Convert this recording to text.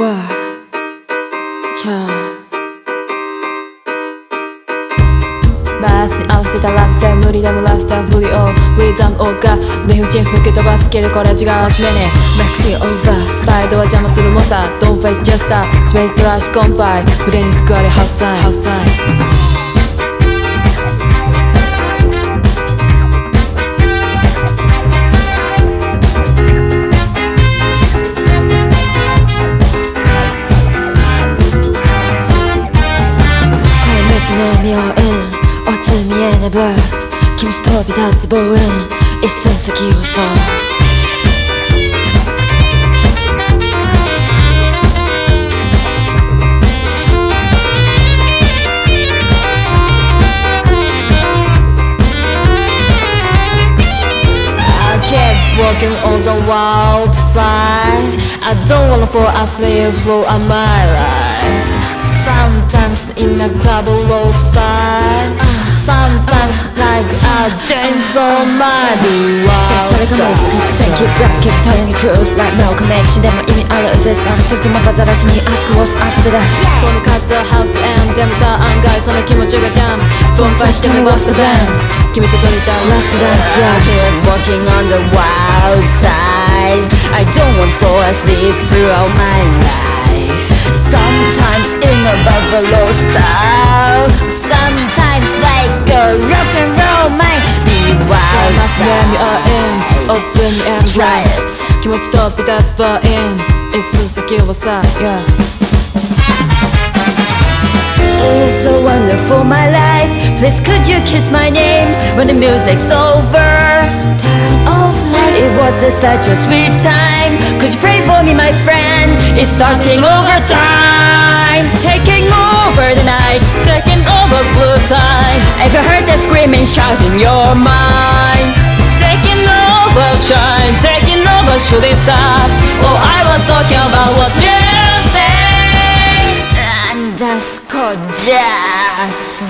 わちゃバースに合わせたラブスタイル無理でもラスターフリオウィザムオーガ。理不尽吹き飛ばすけるこれ違うラスメネマクシーオーバーバイドは邪魔する猛者 Don't face just a スペーストラッシュコンパイ。腕に救われハーフタイム 꿈에서 내미워은 어둠이 에내봐 김스톱이 닿지 보은 일선서 기워서 I kept walking on the wild side I don't wanna fall asleep flow of my life Sometimes in a double low five Sometimes like I change for my Sexually committed, 갑자기 keep telling the truth like Malcolm X 내 마음이 알려있어 자꾸만 빠져라시니 ask what's after that. 폰 카드 house and 데모사 안가에 서는 기모지가 jump, Phone flash tell we what's the plan. 기미 또 돌리다 Last dance? Yeah. I keep walking on the wild side. I don't want to fall asleep throughout my life. Sometimes in a buffalo style Sometimes like a rock and roll mind Be wild マス悩み side あ in おつみ and Try right it 気持ちとピタツバイン一寸先はさ Yeah It's so wonderful, my life Please could you kiss my name When the music's over Turn off lights It was a such a sweet time Could you pray for me, my friend It's starting over time. If you heard the screaming, shout in your mind Taking over, shine, taking over, should it stop? All I was talking about was music And that's gorgeous.